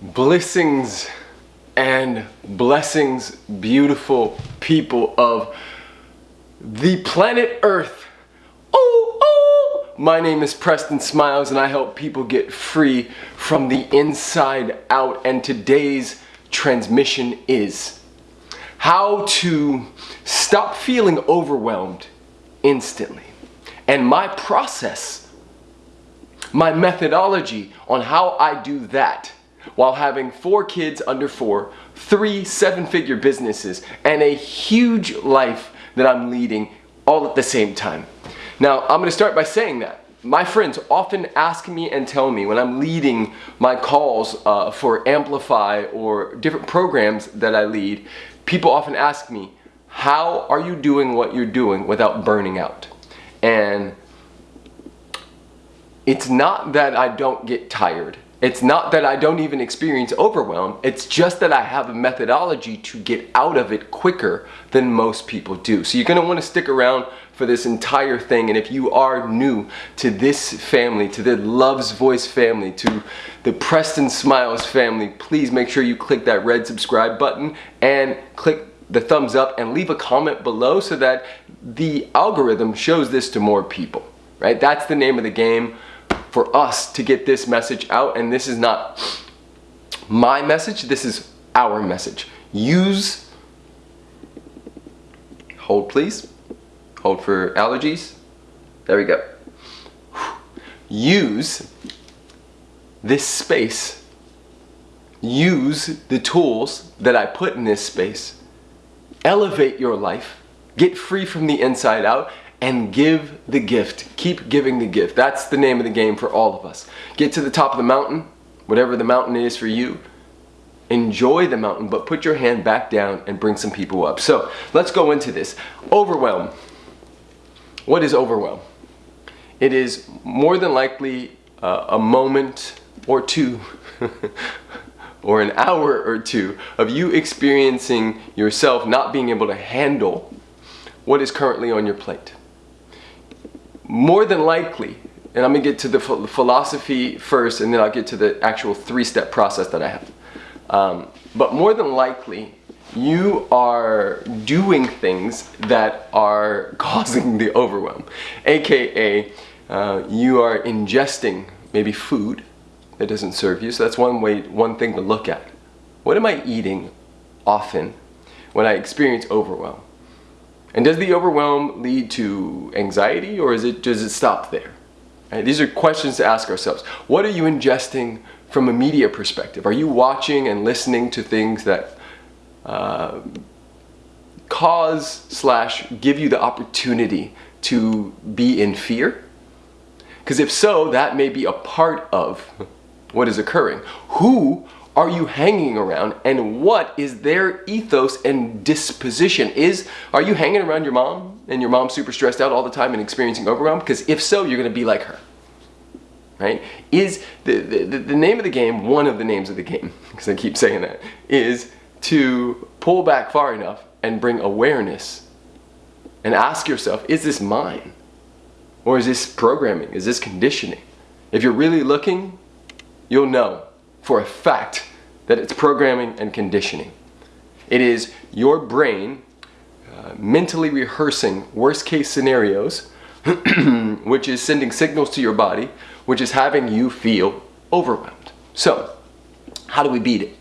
blessings and blessings, beautiful people of the planet Earth. Oh, oh! My name is Preston Smiles and I help people get free from the inside out. And today's transmission is how to stop feeling overwhelmed instantly. And my process, my methodology on how I do that while having four kids under four, three seven-figure businesses, and a huge life that I'm leading all at the same time. Now, I'm gonna start by saying that. My friends often ask me and tell me when I'm leading my calls uh, for Amplify or different programs that I lead, people often ask me, how are you doing what you're doing without burning out? And it's not that I don't get tired. It's not that I don't even experience overwhelm, it's just that I have a methodology to get out of it quicker than most people do. So you're gonna wanna stick around for this entire thing and if you are new to this family, to the Love's Voice family, to the Preston Smiles family, please make sure you click that red subscribe button and click the thumbs up and leave a comment below so that the algorithm shows this to more people, right? That's the name of the game for us to get this message out and this is not my message, this is our message. Use, hold please, hold for allergies, there we go. Use this space, use the tools that I put in this space, elevate your life, get free from the inside out, and give the gift. Keep giving the gift. That's the name of the game for all of us. Get to the top of the mountain, whatever the mountain is for you. Enjoy the mountain, but put your hand back down and bring some people up. So let's go into this. Overwhelm. What is overwhelm? It is more than likely uh, a moment or two or an hour or two of you experiencing yourself not being able to handle what is currently on your plate more than likely, and I'm gonna get to the philosophy first and then I'll get to the actual three-step process that I have. Um, but more than likely, you are doing things that are causing the overwhelm. AKA, uh, you are ingesting maybe food that doesn't serve you. So that's one way, one thing to look at. What am I eating often when I experience overwhelm? And does the overwhelm lead to anxiety or is it, does it stop there? Right, these are questions to ask ourselves. What are you ingesting from a media perspective? Are you watching and listening to things that uh, cause slash give you the opportunity to be in fear? Because if so, that may be a part of what is occurring. Who are you hanging around? And what is their ethos and disposition? Is are you hanging around your mom and your mom's super stressed out all the time and experiencing overwhelm? Because if so you're gonna be like her right? Is the, the the name of the game one of the names of the game because I keep saying that is to pull back far enough and bring awareness and ask yourself is this mine? Or is this programming? Is this conditioning? If you're really looking you'll know for a fact that it's programming and conditioning. It is your brain uh, mentally rehearsing worst case scenarios, which is sending signals to your body, which is having you feel overwhelmed. So, how do we beat it?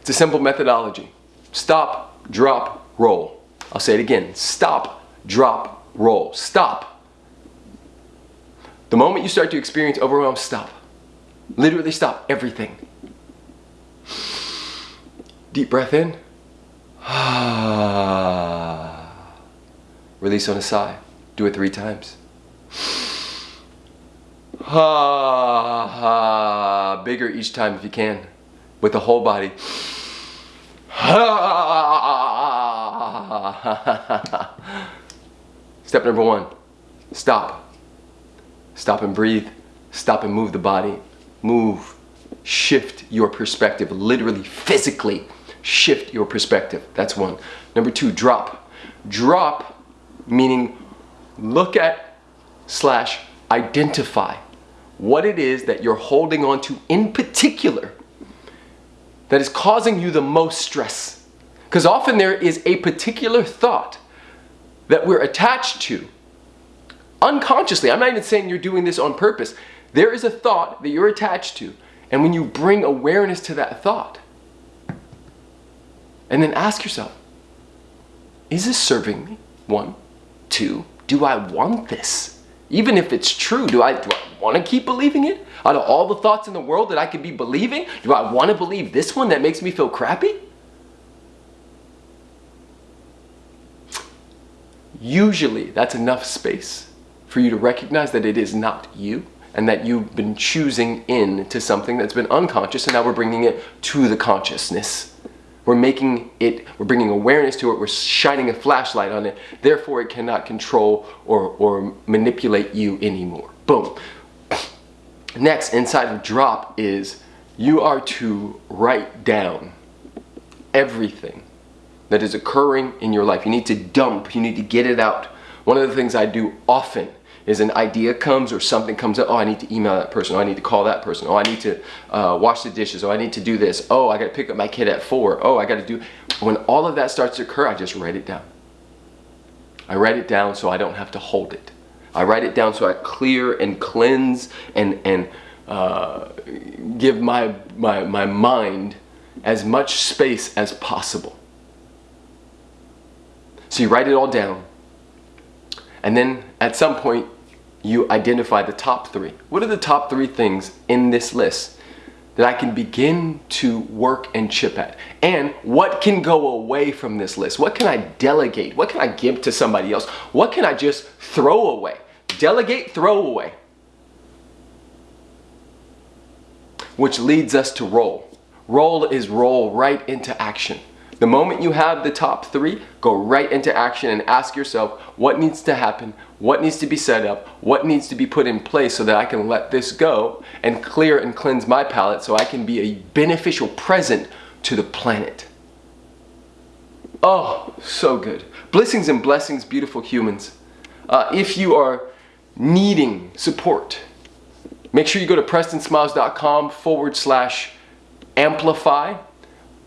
It's a simple methodology. Stop, drop, roll. I'll say it again. Stop, drop, roll. Stop. The moment you start to experience overwhelm, stop. Literally stop everything. Deep breath in. Release on a sigh. Do it three times. Ha ha. Bigger each time if you can. With the whole body. Step number one, stop. Stop and breathe. Stop and move the body. Move. Shift your perspective, literally, physically shift your perspective. That's one. Number two, drop. Drop meaning look at slash identify what it is that you're holding on to in particular that is causing you the most stress. Because often there is a particular thought that we're attached to unconsciously. I'm not even saying you're doing this on purpose. There is a thought that you're attached to. And when you bring awareness to that thought, and then ask yourself, is this serving me? One, two, do I want this? Even if it's true, do I, do I want to keep believing it? Out of all the thoughts in the world that I could be believing, do I want to believe this one that makes me feel crappy? Usually that's enough space for you to recognize that it is not you and that you've been choosing in to something that's been unconscious and now we're bringing it to the consciousness. We're making it, we're bringing awareness to it, we're shining a flashlight on it, therefore it cannot control or, or manipulate you anymore. Boom. Next, inside of drop is you are to write down everything that is occurring in your life. You need to dump, you need to get it out. One of the things I do often is an idea comes or something comes up, oh, I need to email that person, oh, I need to call that person, oh, I need to uh, wash the dishes, oh, I need to do this, oh, I got to pick up my kid at four, oh, I got to do, when all of that starts to occur, I just write it down. I write it down so I don't have to hold it. I write it down so I clear and cleanse and, and uh, give my, my, my mind as much space as possible. So you write it all down. And then at some point, you identify the top three. What are the top three things in this list that I can begin to work and chip at? And what can go away from this list? What can I delegate? What can I give to somebody else? What can I just throw away? Delegate, throw away. Which leads us to roll. Roll is roll right into action. The moment you have the top three, go right into action and ask yourself what needs to happen, what needs to be set up, what needs to be put in place so that I can let this go and clear and cleanse my palate so I can be a beneficial present to the planet. Oh, so good. Blessings and blessings, beautiful humans. Uh, if you are needing support, make sure you go to prestonsmiles.com forward slash amplify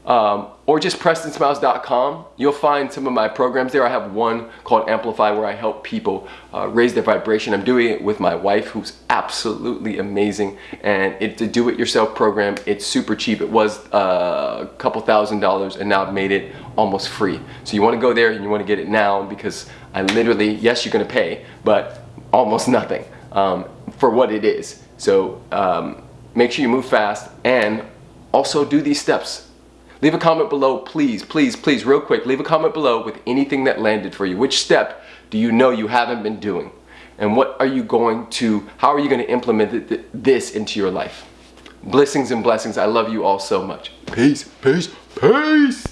um, or just prestonsmiles.com. You'll find some of my programs there. I have one called Amplify where I help people uh, raise their vibration. I'm doing it with my wife who's absolutely amazing and it's a do-it-yourself program. It's super cheap. It was uh, a couple thousand dollars and now I've made it almost free. So you want to go there and you want to get it now because I literally, yes, you're going to pay, but almost nothing um, for what it is. So um, make sure you move fast and also do these steps Leave a comment below, please, please, please, real quick, leave a comment below with anything that landed for you. Which step do you know you haven't been doing? And what are you going to, how are you going to implement this into your life? Blessings and blessings. I love you all so much. Peace, peace, peace.